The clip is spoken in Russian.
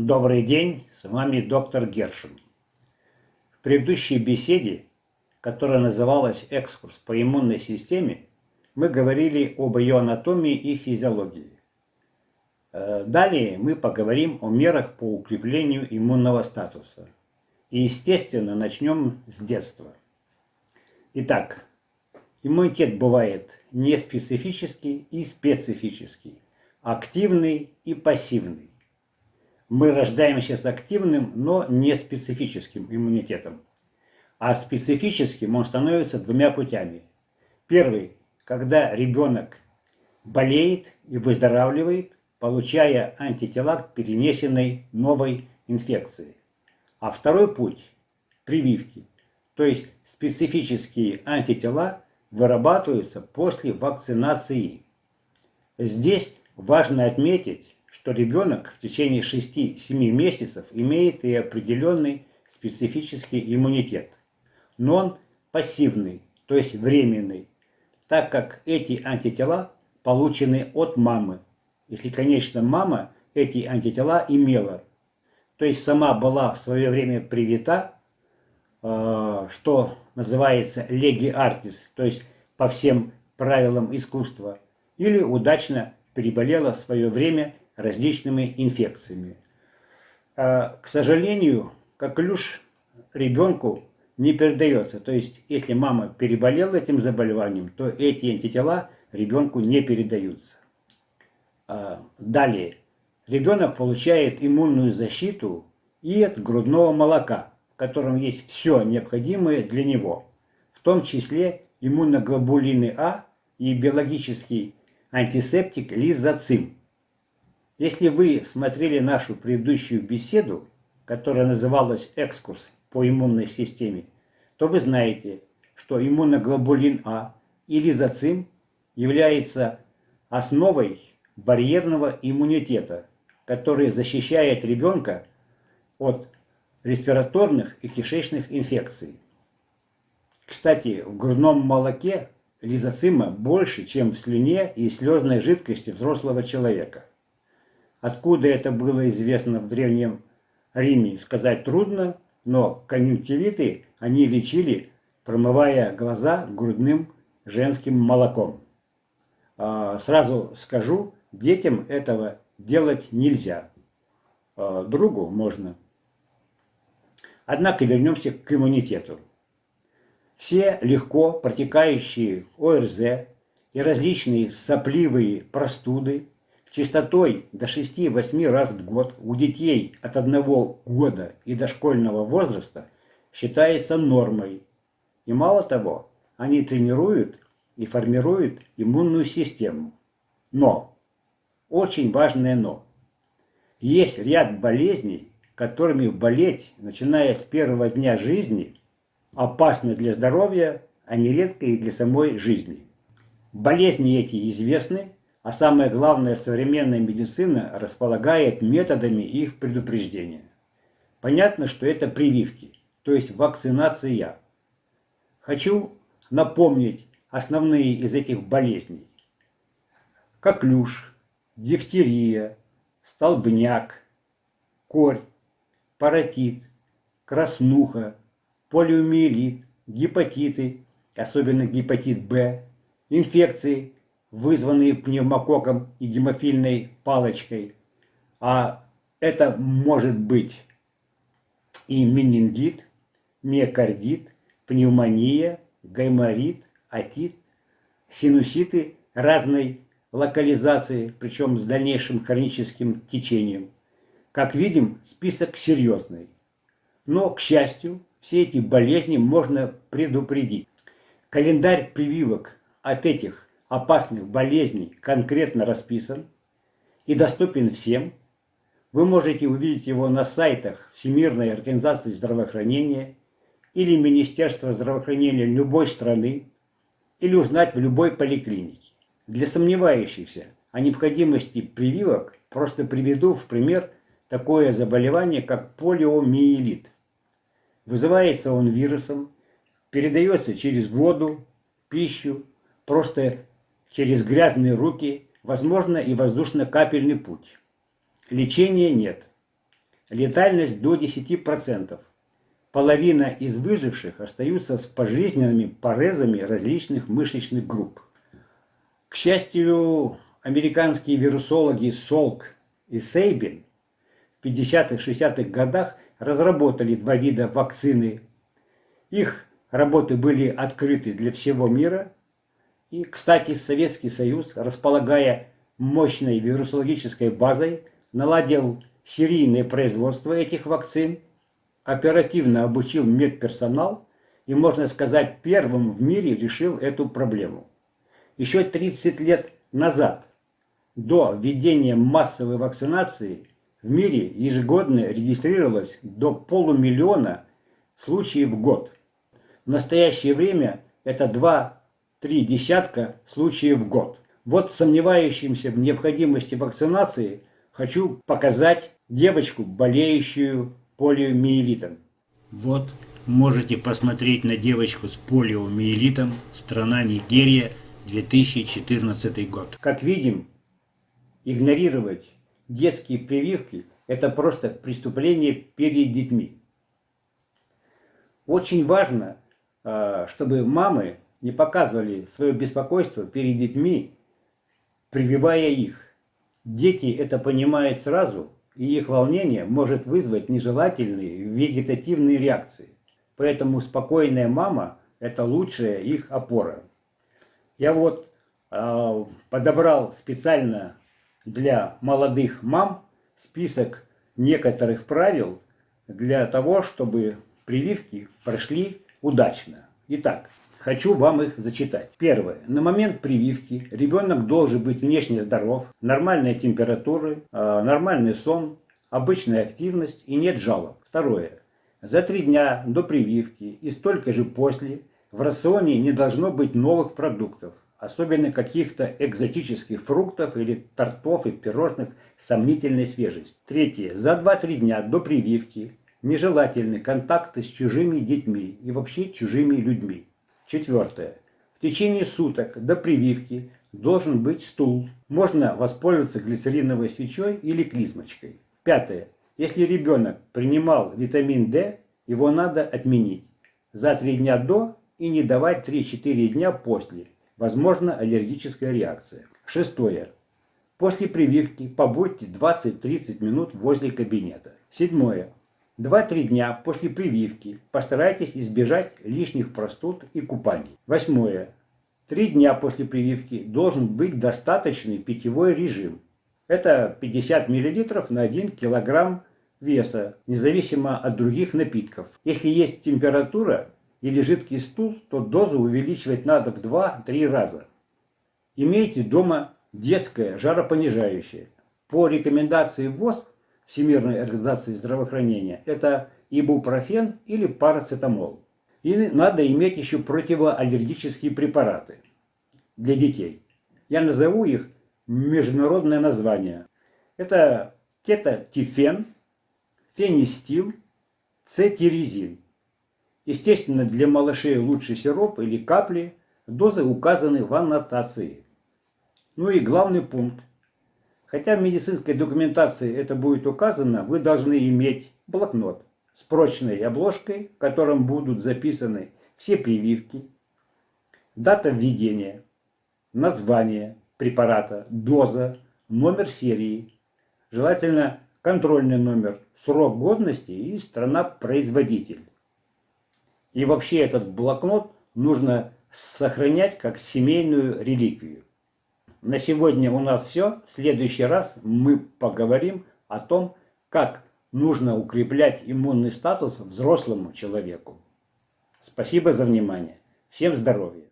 Добрый день, с вами доктор Гершин. В предыдущей беседе, которая называлась «Экскурс по иммунной системе», мы говорили об ее анатомии и физиологии. Э, далее мы поговорим о мерах по укреплению иммунного статуса. И, естественно, начнем с детства. Итак, иммунитет бывает неспецифический и специфический, активный и пассивный. Мы рождаемся с активным, но не специфическим иммунитетом. А специфическим он становится двумя путями. Первый когда ребенок болеет и выздоравливает, получая антитела к перенесенной новой инфекции. А второй путь – прививки, то есть специфические антитела вырабатываются после вакцинации. Здесь важно отметить, что ребенок в течение 6-7 месяцев имеет и определенный специфический иммунитет, но он пассивный, то есть временный, так как эти антитела получены от мамы, если, конечно, мама эти антитела имела. То есть сама была в свое время привита, э, что называется леги артис, то есть по всем правилам искусства, или удачно переболела в свое время различными инфекциями. Э, к сожалению, как люш ребенку не передается. То есть, если мама переболела этим заболеванием, то эти антитела ребенку не передаются. А, далее. Ребенок получает иммунную защиту и от грудного молока, в котором есть все необходимое для него, в том числе иммуноглобулины А и биологический антисептик лизоцим. Если вы смотрели нашу предыдущую беседу, которая называлась «Экскурс по иммунной системе, то вы знаете, что иммуноглобулин А и лизоцим является основой барьерного иммунитета, который защищает ребенка от респираторных и кишечных инфекций. Кстати, в грудном молоке лизоцима больше, чем в слюне и слезной жидкости взрослого человека. Откуда это было известно в Древнем Риме, сказать трудно, но конъюнктивиты они лечили, промывая глаза грудным женским молоком. А, сразу скажу, детям этого делать нельзя. А, другу можно. Однако вернемся к иммунитету. Все легко протекающие ОРЗ и различные сопливые простуды частотой до 6-8 раз в год у детей от 1 года и дошкольного возраста считается нормой. И мало того, они тренируют и формируют иммунную систему. Но, очень важное но, есть ряд болезней, которыми болеть, начиная с первого дня жизни, опасно для здоровья, а нередко и для самой жизни. Болезни эти известны, а самое главное, современная медицина располагает методами их предупреждения. Понятно, что это прививки, то есть вакцинация. Хочу напомнить основные из этих болезней. Коклюш, дифтерия, столбняк, корь, паротит, краснуха, полиомиелит, гепатиты, особенно гепатит Б, инфекции, вызванные пневмококком и гемофильной палочкой. А это может быть и менингит, миокардит, пневмония, гайморит, отит, синуситы разной локализации, причем с дальнейшим хроническим течением. Как видим, список серьезный. Но, к счастью, все эти болезни можно предупредить. Календарь прививок от этих опасных болезней конкретно расписан и доступен всем. Вы можете увидеть его на сайтах Всемирной организации здравоохранения или Министерства здравоохранения любой страны или узнать в любой поликлинике. Для сомневающихся о необходимости прививок просто приведу в пример такое заболевание, как полиомиелит. Вызывается он вирусом, передается через воду, пищу, просто через грязные руки, возможно и воздушно-капельный путь. Лечения нет. летальность до 10%. Половина из выживших остаются с пожизненными порезами различных мышечных групп. К счастью, американские вирусологи Солк и Сейбин в 50-60-х годах разработали два вида вакцины. Их работы были открыты для всего мира. И, кстати, Советский Союз, располагая мощной вирусологической базой, наладил серийное производство этих вакцин, оперативно обучил медперсонал и, можно сказать, первым в мире решил эту проблему. Еще 30 лет назад, до введения массовой вакцинации, в мире ежегодно регистрировалось до полумиллиона случаев в год. В настоящее время это 2-3 десятка случаев в год. Вот сомневающимся в необходимости вакцинации хочу показать девочку, болеющую полиомиелитом. Вот можете посмотреть на девочку с полиомиелитом, страна Нигерия, 2014 год. Как видим, игнорировать детские прививки – это просто преступление перед детьми. Очень важно, а, чтобы мамы не показывали свое беспокойство перед детьми, прививая их. Дети это понимают сразу, и их волнение может вызвать нежелательные вегетативные реакции. Поэтому спокойная мама – это лучшая их опора. Я вот э, подобрал специально для молодых мам список некоторых правил для того, чтобы прививки прошли удачно. Итак, хочу вам их зачитать. Первое. На момент прививки ребенок должен быть внешне здоров, нормальная температура, э, нормальный сон, обычная активность и нет жалоб. Второе. За три дня до прививки и столько же после в рационе не должно быть новых продуктов, особенно каких-то экзотических фруктов или тортов и пирожных сомнительной свежести. Третье. За 2-3 дня до прививки нежелательны контакты с чужими детьми и вообще чужими людьми. Четвертое. В течение суток до прививки должен быть стул. Можно воспользоваться глицериновой свечой или клизмочкой. Пятое. Если ребенок принимал витамин D, его надо отменить за 3 дня до и не давать 3-4 дня после. Возможно аллергическая реакция. Шестое. После прививки побудьте 20-30 минут возле кабинета. Седьмое. 2-3 дня после прививки постарайтесь избежать лишних простуд и купаний. Восьмое. Три дня после прививки должен быть достаточный питьевой режим. Это 50 мл на 1 кг веса, независимо от других напитков. Если есть температура или жидкий стул, то дозу увеличивать надо в 2-3 раза. Имейте дома детское жаропонижающее. По рекомендации ВОЗ, Всемирной организации здравоохранения, это ибупрофен или парацетамол. И надо иметь еще противоаллергические препараты для детей. Я назову их международное название. Это кетотифен, фенистил, цетиризин. Естественно, для малышей лучше сироп или капли. Дозы указаны в аннотации. Ну и главный пункт. Хотя в медицинской документации это будет указано, вы должны иметь блокнот с прочной обложкой, в котором будут записаны все прививки, дата введения, название, препарата, доза, номер серии, желательно контрольный номер, срок годности и страна-производитель. И вообще этот блокнот нужно сохранять как семейную реликвию. На сегодня у нас все. В следующий раз мы поговорим о том, как нужно укреплять иммунный статус взрослому человеку. Спасибо за внимание. Всем здоровья!